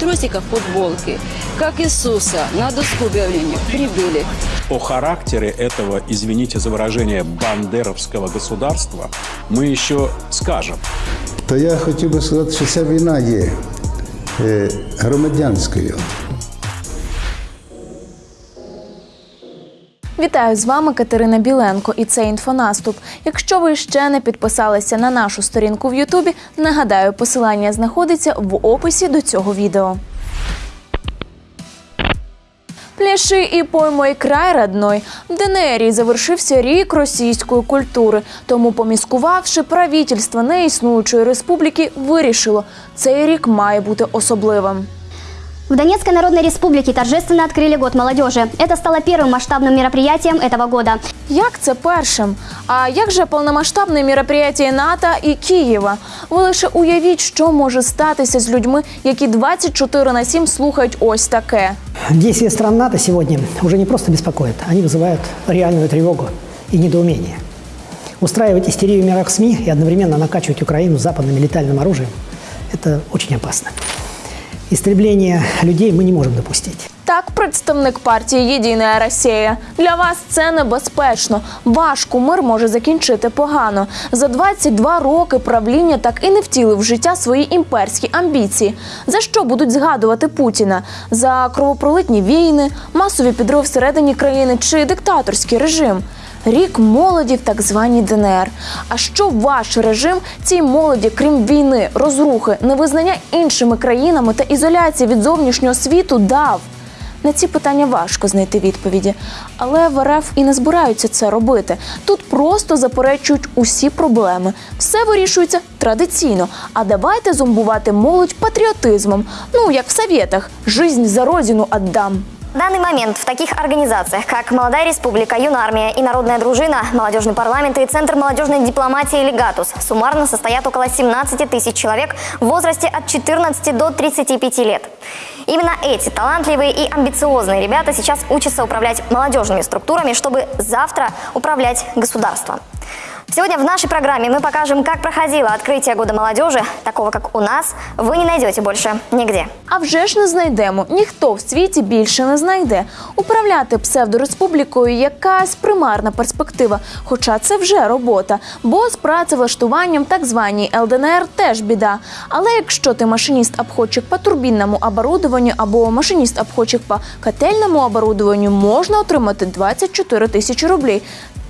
трусиках, футболке, как Иисуса на доску объявления прибыли. О характере этого, извините за выражение, бандеровского государства мы еще скажем. То я хотів би сказати, що ця війна є е, громадянською. Вітаю з вами Катерина Біленко, і це інфонаступ. Якщо ви ще не підписалися на нашу сторінку в Ютубі, нагадаю, посилання знаходиться в описі до цього відео. Пляши і поймой край родной. В ДНРі завершився рік російської культури. Тому, поміскувавши, правительство неіснуючої республіки вирішило, цей рік має бути особливим. В Донецкой Народной Республике торжественно открыли год молодежи. Это стало первым масштабным мероприятием этого года. Як це першим? А як же повномасштабне мероприятие НАТО і Києва? Ви лише уявіть, що може статися з людьми, які 24 на 7 слухають ось таке. Действия стран НАТО сегодня уже не просто беспокоят, они вызывают реальную тревогу и недоумение. Устраивать истерию в мирах СМИ и одновременно накачивать Украину западным летальным оружием – это очень опасно. Истребление людей мы не можем допустить. Так, представник партії Єдина Росія. Для вас це небезпечно. Ваш кумир може закінчити погано. За 22 роки правління так і не втілив в життя свої імперські амбіції. За що будуть згадувати Путіна? За кровопролитні війни, масові підрив всередині країни чи диктаторський режим? Рік молоді в так званій ДНР. А що ваш режим цій молоді, крім війни, розрухи, невизнання іншими країнами та ізоляції від зовнішнього світу дав? На ці питання важко знайти відповіді, але в РФ і не збираються це робити. Тут просто заперечують усі проблеми. Все вирішується традиційно. А давайте зомбувати молодь патріотизмом. Ну як в совєтах, жизнь за родину отдам. В данный момент в таких организациях, как «Молодая республика», «Юнармия» и «Народная дружина», «Молодежный парламент» и «Центр молодежной дипломатии» «Легатус» суммарно состоят около 17 тысяч человек в возрасте от 14 до 35 лет. Именно эти талантливые и амбициозные ребята сейчас учатся управлять молодежными структурами, чтобы завтра управлять государством. Сегодня в нашей программе мы покажем, как проходило открытие Года молодежи, такого как у нас, вы не найдете больше нигде. А вже ж не знайдемо. Ніхто в світі більше не знайде. Управляти псевдореспублікою якась примарна перспектива. Хоча це вже робота. Бо з працевлаштуванням так званій ЛДНР теж біда. Але якщо ти машиніст-обходчик по турбінному оборудованню або машиніст-обходчик по котельному оборудованню, можна отримати 24 тисячі рублей.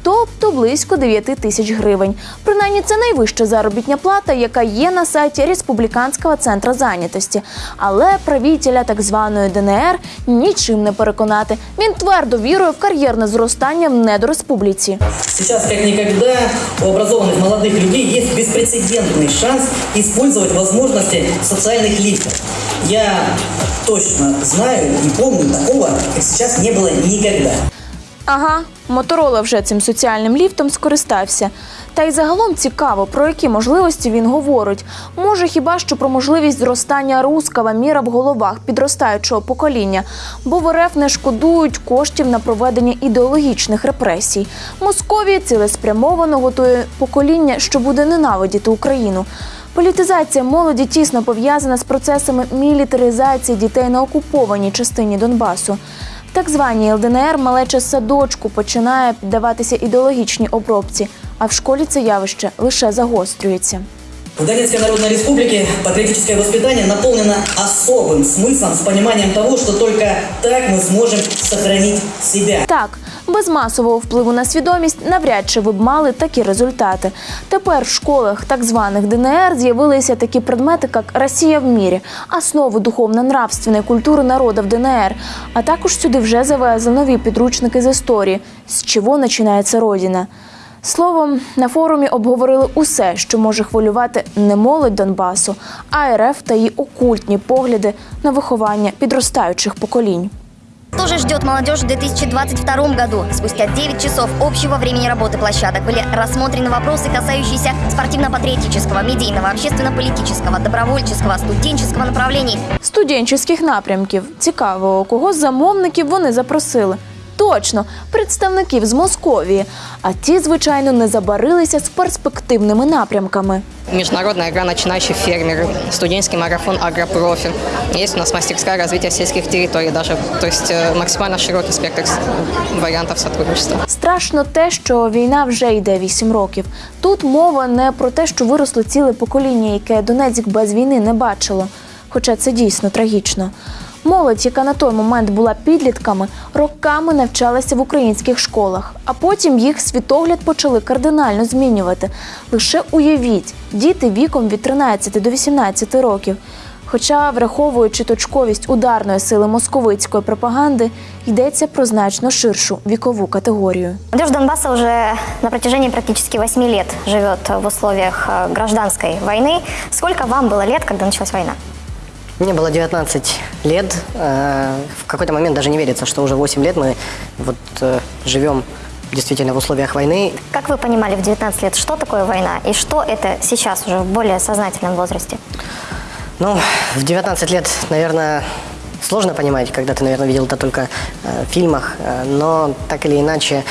Тобто близько 9 тисяч гривень. Принаймні, це найвища заробітня плата, яка є на сайті Республіканського центру зайнятості. Але правителя так званої ДНР нічим не переконати. Він твердо вірує в кар'єрне зростання в недореспубліці. Сейчас, как никогда, у образованных молодых людей есть беспрецедентный шанс использовать возможности социальных лифтов. Я точно знаю и помню, такого, как сейчас, не было никогда. Ага, Моторола вже цим соціальним ліфтом скористався. Та й загалом цікаво, про які можливості він говорить. Може, хіба що про можливість зростання рускава міра в головах підростаючого покоління, бо в РФ не шкодують коштів на проведення ідеологічних репресій. Московія цілеспрямовано готує покоління, що буде ненавидіти Україну. Політизація молоді тісно пов'язана з процесами мілітаризації дітей на окупованій частині Донбасу. Так званій ЛДНР малеча садочку починає піддаватися ідеологічній обробці, а в школі це явище лише загострюється. В Донецкой Народной Республике патриотическое воспитание наполнено особым смыслом с пониманием того, что только так мы сможем сохранить себя. Так, без масового впливу на свідомість навряд чи ви б мали такі результати. Тепер в школах так званих ДНР з'явилися такі предмети, як Росія в мірі, основи духовно-нравственної культури народу в ДНР. А також сюди вже завезли нові підручники з історії, з чого починається родина. Словом, на форумі обговорили усе, що може хвилювати не молодь Донбасу, а РФ та її окультні погляди на виховання підростаючих поколінь. Что же ждет молодежь в 2022 году? Спустя 9 часов общего времени работы площадок были рассмотрены вопросы, касающиеся спортивно-патриотического, медийного, общественно-политического, добровольческого, студенческого направлений. студентських напрямків. Цікаво, кого з замовників вони запросили. Точно, представників з Московії. А ті, звичайно, не забарилися з перспективними напрямками. Международная игра «Начинающий фермер», студенческий марафон «Агропрофи». Есть у нас мастерская развития сельских территорий даже. То есть э, максимально широкий спектр вариантов сотрудничества. Страшно те, що війна вже йде 8 років. Тут мова не про те, що виросло ціле покоління, яке Донецьк без війни не бачило. Хоча це дійсно трагічно. Молодь, яка на той момент була підлітками, роками навчалася в українських школах, а потім їх світогляд почали кардинально змінювати. Лише уявіть, діти віком від 13 до 18 років. Хоча, враховуючи точковість ударної сили московицької пропаганди, йдеться про значно ширшу вікову категорію. Молодежь Донбасса уже на протяжении практически 8 лет живет в условиях э, гражданской войны. Сколько вам было лет, когда началась война? Мне было 19 лет. Э, В какой-то момент даже не верится, что уже 8 лет мы вот э, живем действительно в условиях войны. Как вы понимали в 19 лет, что такое война и что это сейчас уже в более сознательном возрасте? Ну, в 19 лет, наверное, сложно понимать, когда ты, наверное, видел это только э, в фильмах, но так или иначе,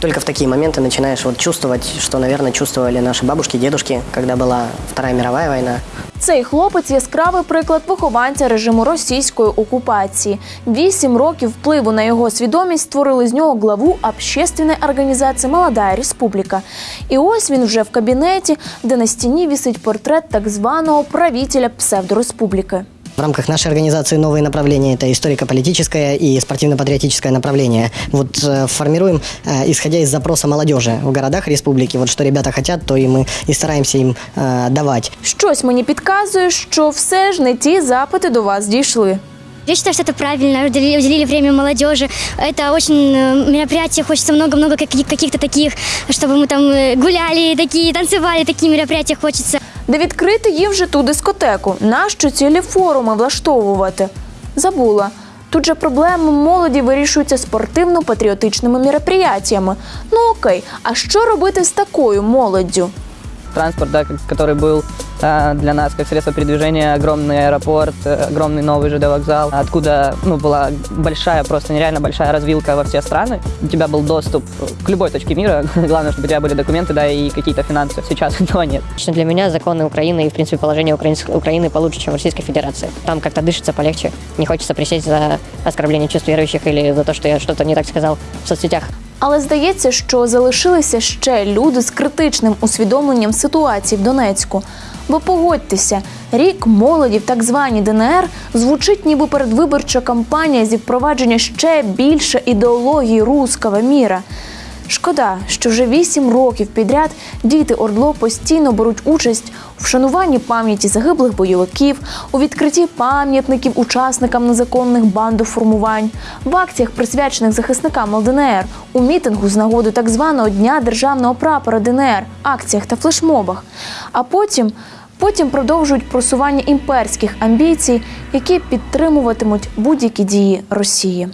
только в такие моменты начинаешь вот чувствовать, что, наверное, чувствовали наши бабушки, дедушки, когда была Вторая мировая война. Цей хлопець яскравий приклад вихованця режиму російської окупації. Вісім років впливу на його свідомість створили з нього главу общественної організації Молодая Республіка. І ось він вже в кабінеті, де на стіні вісить портрет так званого правителя псевдореспубліки. В рамках нашей организации новые направления – это историко-политическое и спортивно-патриотическое направление. Вот э, формируем, э, исходя из запроса молодежи в городах республики, вот что ребята хотят, то и мы и стараемся им э, давать. Щось мені підказує, що все ж не ті запити до вас дійшли. Я считаю, что это правильно, уделили, уделили время молодежи. Это очень э, мероприятие, хочется много-много каких- каких-то таких, чтобы мы там э, гуляли, такие, танцевали, такие мероприятия хочется. Де відкрити їм вже ту дискотеку. Нащо цілі форуми влаштовувати? Забула. Тут же проблеми молоді вирішуються спортивно-патріотичними мероприятиями. Ну окей, а що робити з такою молоддю? Транспорт, да, который был э, для нас как средство передвижения, огромный аэропорт, э, огромный новый ЖД вокзал, откуда ну, была большая, просто нереально большая развилка во все страны. У тебя был доступ к любой точке мира, главное, чтобы у тебя были документы, да, и какие-то финансы. Сейчас этого нет. Лично для меня законы Украины и, в принципе, положение Украины получше, чем в Российской Федерации. Там как-то дышится полегче. Не хочется присесть за оскорбление чувств верующих или за то, что я что-то не так сказал в соцсетях. Але здається, що залишилися ще люди з критичним усвідомленням ситуації в Донецьку. Бо погодьтеся, рік молоді в так званій ДНР звучить ніби передвиборча кампанія зі впровадження ще більше ідеології руского міра. Шкода, що вже вісім років підряд діти Ордло постійно беруть участь у вшануванні пам'яті загиблих бойовиків, у відкритті пам'ятників учасникам незаконних бандоформувань, в акціях, присвячених захисникам ЛДНР, у мітингу з нагоди так званого Дня державного прапора ДНР, акціях та флешмобах. А потім. Потім продовжують просування імперських амбіцій, які підтримуватимуть будь-які дії Росії.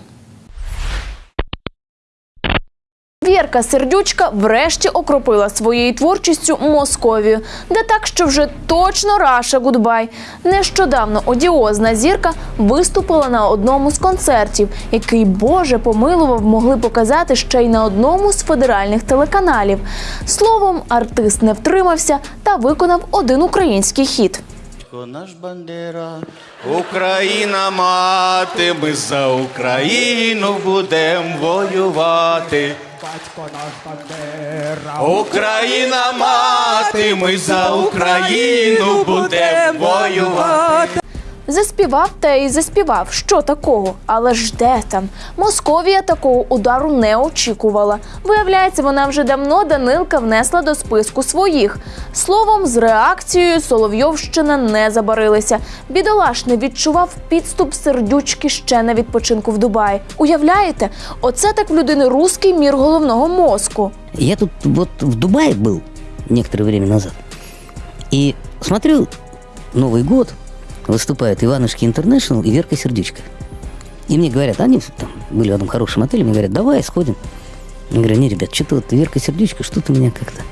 Вірка Сердючка врешті окропила своєю творчістю Московію, де так, що вже точно Раша Гудбай. Нещодавно одіозна зірка виступила на одному з концертів, який Боже помилував могли показати ще й на одному з федеральних телеканалів. Словом, артист не втримався та виконав один український хіт. Наш Бандера, Україна мати, ми за Україну будем воювати. Батько наш Бандера, Україна мати, ми за Україну будем воювати. Заспівав та й заспівав, що такого, але ж де там? Московія такого удару не очікувала. Виявляється, вона вже давно Данилка внесла до списку своїх. Словом, з реакцією Соловйовщина не забарилися. Бідолаш не відчував підступ сердючки ще на відпочинку в Дубаї. Уявляєте, оце так в людини руський мір головного мозку. Я тут вот в Дубае был некоторое время назад. И смотрю, Новый год, выступает Иванушки Интернешнл и Верка Сердючка. И мне говорят, они там были в одном хорошем отеле, мне говорят, давай сходим. Я говорю, не, ребят, что-то вот Верка Сердючка, что-то меня как-то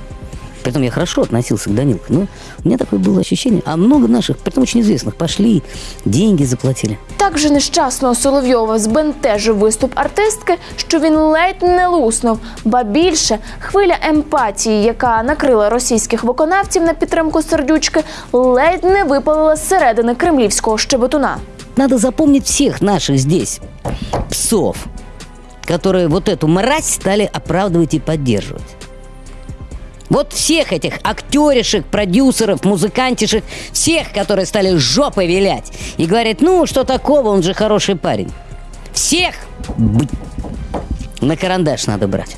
Притом я хорошо относился к Данилке, но у меня такое было ощущение. А много наших, притом очень известных, пошли, деньги заплатили. Так же нещасного Соловйова збентежив виступ артистки, що він ледь не луснув. Ба більше хвиля емпатії, яка накрила російських виконавців на підтримку сердючки, ледь не випалила зсередини кремлівського щебетуна. Надо запомнить всех наших здесь псов, которые вот эту мразь стали оправдывать и поддерживать. Вот всех этих актеришек, продюсеров, музыкантишек, всех, которые стали жопой вилять и говорят, ну, что такого, он же хороший парень. Всех на карандаш надо брать.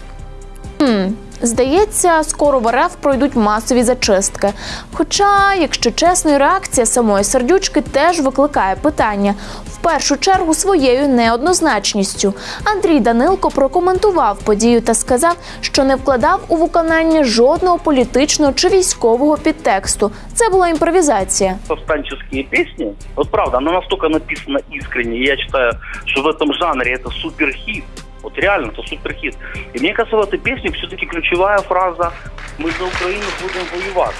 Хм, здається, скоро в РФ пройдуть масові зачистки. Хоча, якщо чесно, реакція самої сердючки теж викликає питання. В першу чергу своєю неоднозначністю. Андрій Данилко прокоментував подію та сказав, що не вкладав у виконання жодного політичного чи військового підтексту. Це була імпровізація. повстанческие песни, вот правда, она настолько написана искренне, я считаю, что в этом жанре это суперхит. Вот реально, это суперхит. И мне кажется, в этой песне все-таки ключевая фраза «Мы за Украину будем воевать».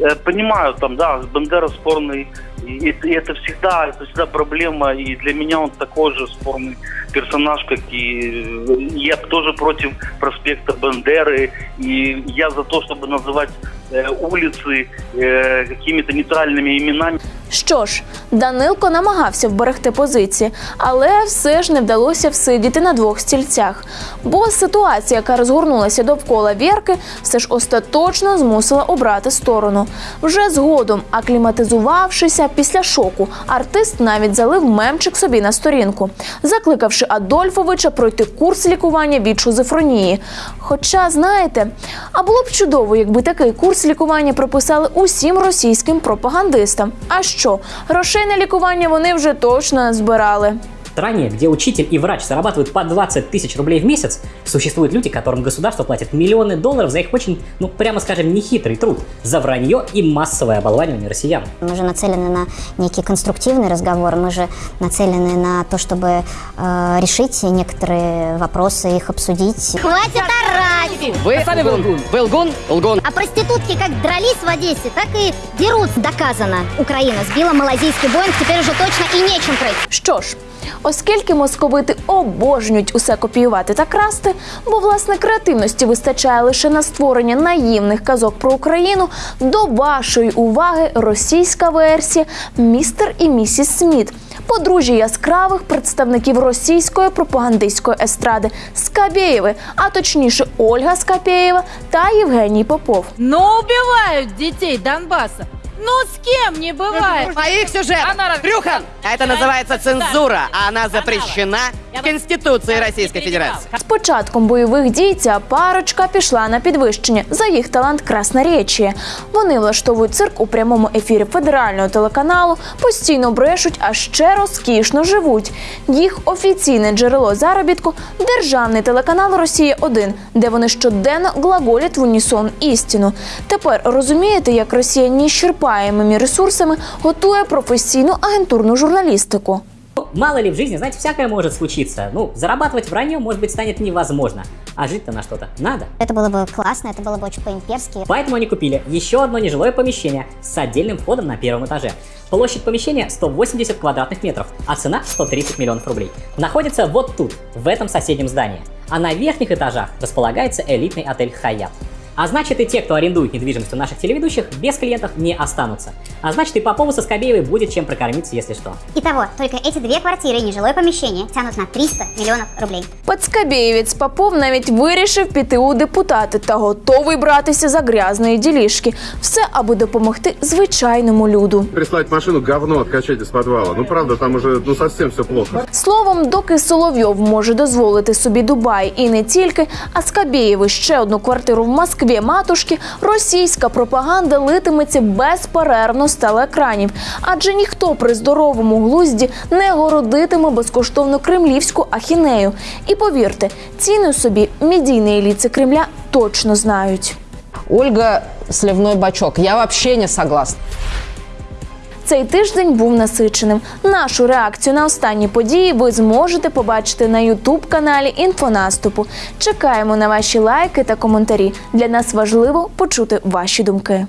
Э, Понимаю, там, да, Бандера спорный, и это, и это всегда, это всегда проблема, и для меня он такой же спорный персонаж, как и э, я тоже против проспекта Бандеры, и я за то, чтобы называть э, улицы э, какими-то нейтральными именами. Що ж, Данилко намагався вберегти позиції, але все ж не вдалося всидіти на двох стільцях. Бо ситуація, яка розгорнулася довкола Вірки, все ж остаточно змусила обрати сторону. Вже згодом, акліматизувавшися після шоку, артист навіть залив мемчик собі на сторінку, закликавши Адольфовича пройти курс лікування від шизофренії. Хоча, знаєте, а було б чудово, якби такий курс лікування прописали усім російським пропагандистам. А що, грошей на лікування вони вже точно збирали. Стране, где учитель и врач зарабатывают по 20 тысяч рублей в месяц, существуют люди, которым государство платит миллионы долларов за их очень, ну, прямо скажем, нехитрый труд, за вранье и массовое оболванивание россиян. Мы же нацелены на некий конструктивный разговор, мы же нацелены на то, чтобы э, решить некоторые вопросы, их обсудить. Хватит орать! Вы сами вы лгун. Вы лгун? Лгун. А проститутки как дрались в Одессе, так и дерут. Доказано. Украина сбила малазийский Боинг, теперь уже точно и нечем крыть. Що ж, оскільки московити обожнюють усе копіювати та красти, бо власне креативності вистачає лише на створення наївних казок про Україну, до вашої уваги російська версія Містер і місіс Сміт. Подружжя яскравих представників російської пропагандистської естради Скабєєви, а точніше Ольга Скабєєва та Євгеній Попов. Ну убивають дітей Донбасса. Ну с кем не бывает? Моих сюжетов. Брюхан! Это называется цензура, а она запрещена Конституцией Российской Федерации. З початком бойових дій ця парочка пішла на підвищення за їх талант красноречія. Вони влаштовують цирк у прямому ефірі федерального телеканалу, постійно брешуть, а ще розкішно живуть. Їх офіційне джерело заробітку державний телеканал Росія 1 де вони щоденно глаголять в унісон істину. Тепер розумієте, як Росія неіщерпаємими ресурсами готує професійну агентурну журналістику. Ну, Мало ли в жизни, знаете, всякое может случиться. Ну, зарабатывать вранье, может быть, станет невозможно. А жить-то на что-то надо. Это было бы классно, это было бы очень по-имперски. Поэтому они купили еще одно нежилое помещение с отдельным входом на первом этаже. Площадь помещения 180 квадратных метров, а цена 130 миллионов рублей. Находится вот тут, в этом соседнем здании. А на верхних этажах располагается элитный отель «Хаят». А значит и те, кто арендует недвижимость у наших телеведущих, без клиентов не останутся. А значит и Попову со Скобеевой будет чем прокормиться, если что. Итого, только эти две квартиры и нежилое помещение тянут на 300 миллионов рублей. Пацкабєєвець Попов навіть вирішив піти у депутати та готовий братися за грязної ділішки. Все, аби допомогти звичайному люду. Прислать машину говно откачать из подвала. Ну правда, там уже ну совсем все плохо. Словом, доки Соловйов може дозволити собі Дубай і не тільки, а Скабєєву ще одну квартиру в Москві Матушки, російська пропаганда литиметься безперервно з телеекранів. Адже ніхто при здоровому глузді не городитиме безкоштовно кремлівську ахінею. І повірте, ціни собі медійні еліти Кремля точно знають. Ольга сливной бачок. Я вообще не согласна. Цей тиждень був насиченим. Нашу реакцію на останні події ви зможете побачити на Ютуб каналі Інфонаступу. Чекаємо на ваші лайки та коментарі. Для нас важливо почути ваші думки.